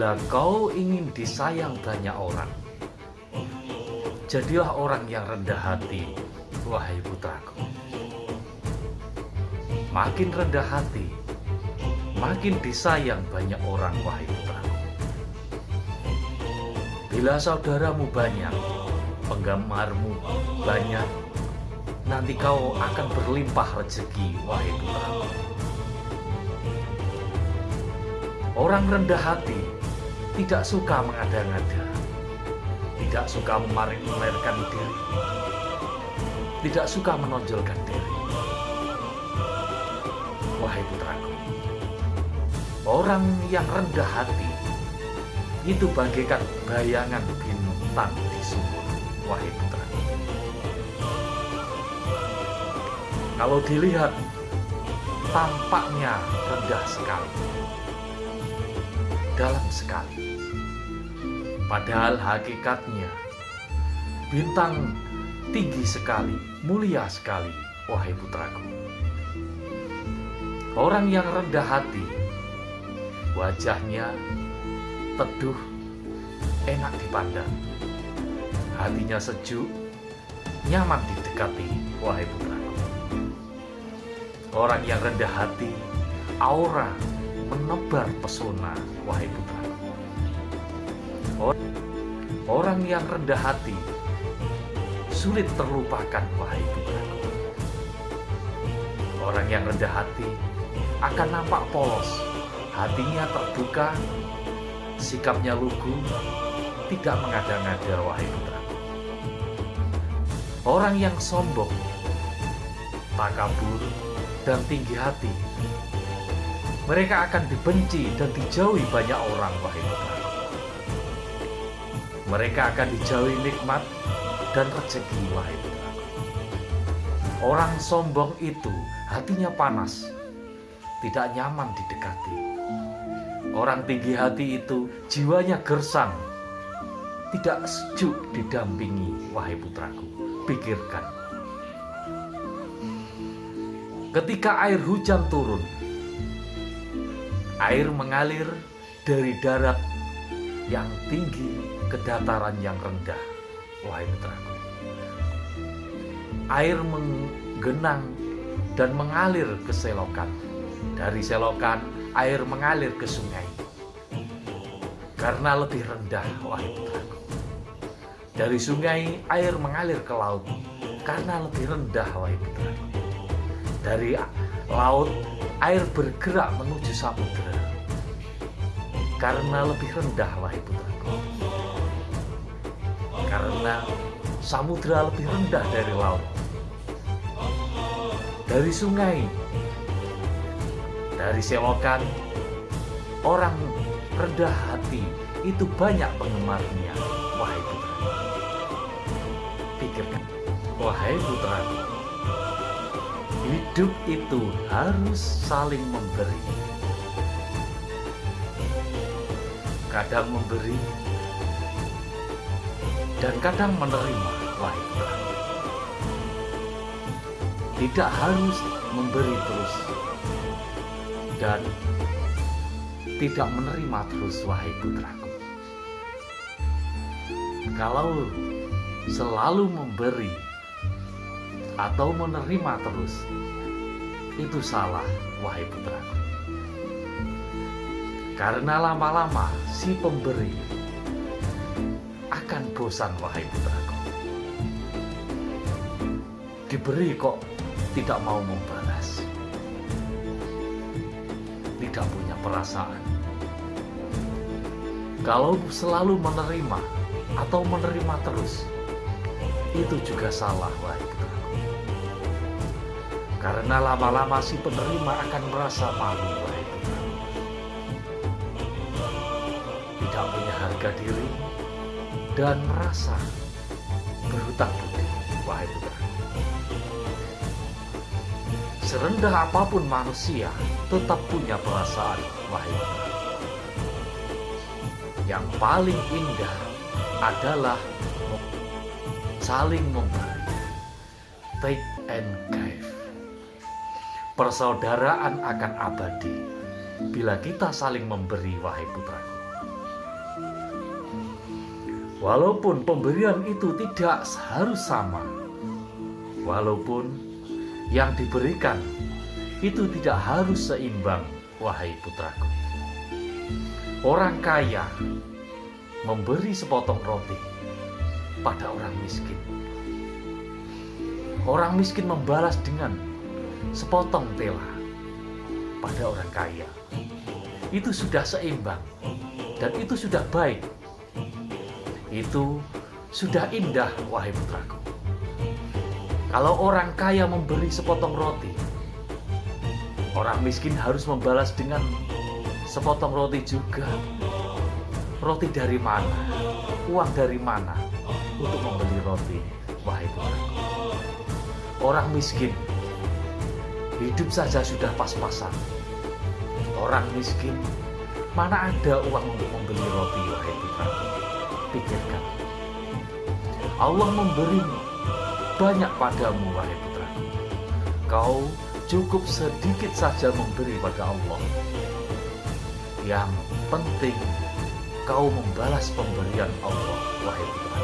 Bila kau ingin disayang banyak orang, jadilah orang yang rendah hati, wahai putraku. Makin rendah hati, makin disayang banyak orang, wahai putraku. Bila saudaramu banyak, penggemarmu banyak, nanti kau akan berlimpah rezeki, wahai putraku. Orang rendah hati tidak suka mengada-ngada, tidak suka memamerkan diri, tidak suka menonjolkan diri. Wahai putraku, orang yang rendah hati itu bagaikan bayangan bintang di sumur. Wahai putraku, kalau dilihat tampaknya rendah sekali, dalam sekali Padahal hakikatnya bintang tinggi sekali, mulia sekali, wahai putraku. Orang yang rendah hati, wajahnya teduh, enak dipandang. Hatinya sejuk, nyaman didekati, wahai putraku. Orang yang rendah hati, aura menebar pesona, wahai putraku. Orang yang rendah hati sulit terlupakan, wahai putraku. Orang yang rendah hati akan nampak polos, hatinya terbuka, sikapnya lugu, tidak mengada-ngada, wahai putraku. Orang yang sombong, takabur, dan tinggi hati, mereka akan dibenci dan dijauhi banyak orang, wahai putraku mereka akan dijauhi nikmat dan rezeki wahai putraku. Orang sombong itu hatinya panas, tidak nyaman didekati. Orang tinggi hati itu jiwanya gersang, tidak sejuk didampingi wahai putraku. Pikirkan. Ketika air hujan turun, air mengalir dari darat yang tinggi ke dataran yang rendah, wahai putraku. Air menggenang dan mengalir ke selokan. Dari selokan, air mengalir ke sungai. Karena lebih rendah, wahai putraku. Dari sungai, air mengalir ke laut. Karena lebih rendah, wahai putraku. Dari laut, air bergerak menuju samudera karena lebih rendah wahai putraku karena samudra lebih rendah dari laut. Dari sungai dari selokan orang rendah hati itu banyak penggemarnya. Wahai putraku pikirkan wahai putraku hidup itu harus saling memberi. Kadang memberi dan kadang menerima putraku tidak harus memberi terus dan tidak menerima terus wahai putraku. Kalau selalu memberi atau menerima terus itu salah wahai putraku. Karena lama-lama si pemberi akan bosan wahai putraku. Diberi kok tidak mau membalas. Tidak punya perasaan. Kalau selalu menerima atau menerima terus, itu juga salah wahai putraku. Karena lama-lama si penerima akan merasa malu wahai tidak punya harga diri dan merasa berhutang budi. Wahai putra. Serendah apa pun manusia tetap punya perasaan wahai putra. Yang paling indah adalah saling memberi. Take and give. Persaudaraan akan abadi bila kita saling memberi wahai putraku Walaupun pemberian itu tidak harus sama, walaupun yang diberikan itu tidak harus seimbang, wahai putraku. Orang kaya memberi sepotong roti pada orang miskin. Orang miskin membalas dengan sepotong tela pada orang kaya. Itu sudah seimbang dan itu sudah baik itu sudah indah, wahai putraku. Kalau orang kaya memberi sepotong roti, orang miskin harus membalas dengan sepotong roti juga. Roti dari mana? Uang dari mana untuk membeli roti, wahai putraku? Orang miskin hidup saja sudah pas-pasan. Orang miskin mana ada uang untuk membeli roti, wahai putraku? Pikirkan. Allah memberimu banyak padamu, wahai putra. Kau cukup sedikit saja memberi pada Allah. Yang penting kau membalas pemberian Allah, wahai putra.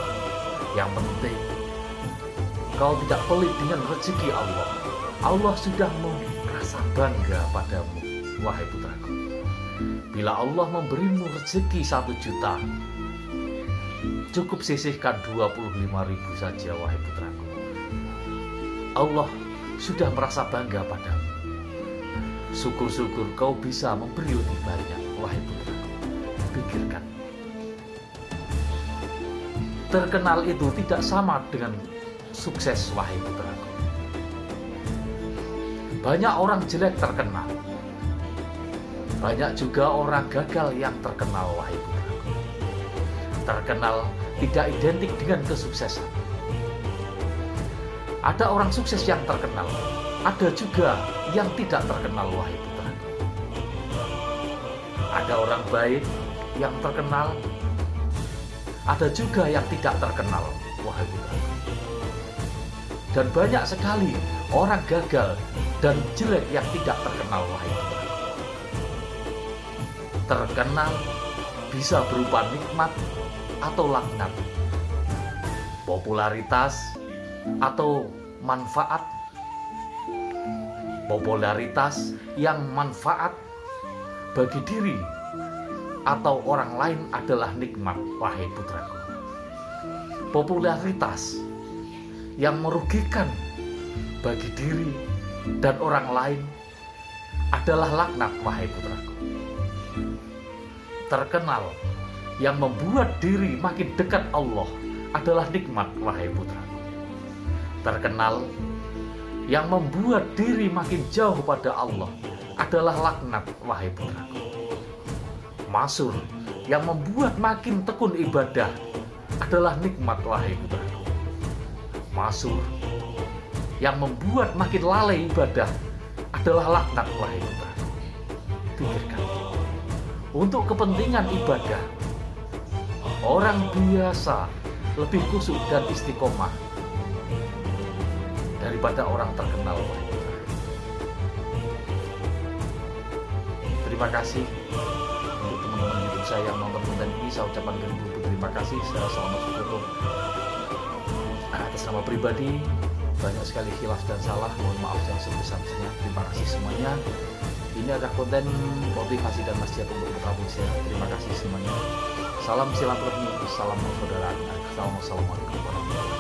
Yang penting kau tidak pelit dengan rezeki Allah. Allah sudah merasa bangga padamu, wahai putraku. Bila Allah memberimu rezeki satu juta, Cukup sisihkan 25 ribu saja wahai putraku. Allah sudah merasa bangga padamu. Syukur-syukur kau bisa memberi lebih banyak wahai putraku. Pikirkan. Terkenal itu tidak sama dengan sukses wahai putraku. Banyak orang jelek terkenal. Banyak juga orang gagal yang terkenal wahai putraku. Terkenal tidak identik dengan kesuksesan. Ada orang sukses yang terkenal, ada juga yang tidak terkenal, wahai putra. Ada orang baik yang terkenal, ada juga yang tidak terkenal, wahai putra. Dan banyak sekali orang gagal dan jelek yang tidak terkenal, wahai putra. Terkenal bisa berupa nikmat atau laknat, popularitas atau manfaat, popularitas yang manfaat bagi diri atau orang lain adalah nikmat, wahai putraku. Popularitas yang merugikan bagi diri dan orang lain adalah laknat, wahai putraku. Terkenal yang membuat diri makin dekat Allah adalah nikmat, wahai putra. Terkenal yang membuat diri makin jauh pada Allah adalah laknat, wahai putraku. Masur yang membuat makin tekun ibadah adalah nikmat, wahai putraku. Masur yang membuat makin lalai ibadah adalah laknat, wahai putraku. Pikirkan. Untuk kepentingan ibadah, orang biasa lebih kusuk dan istiqomah daripada orang terkenal. Terima kasih untuk teman-teman YouTube saya yang nonton konten ini. Saya ucapkan terima kasih. Saya selamat syukur atas nama pribadi banyak sekali khilaf dan salah. Mohon maaf yang sebesar-besarnya. Terima kasih semuanya. Ini adalah konten motivasi dan nasihat untuk putra saya. Terima kasih semuanya. Salam silaturahmi, salam persaudaraan, assalamualaikum warahmatullahi wabarakatuh.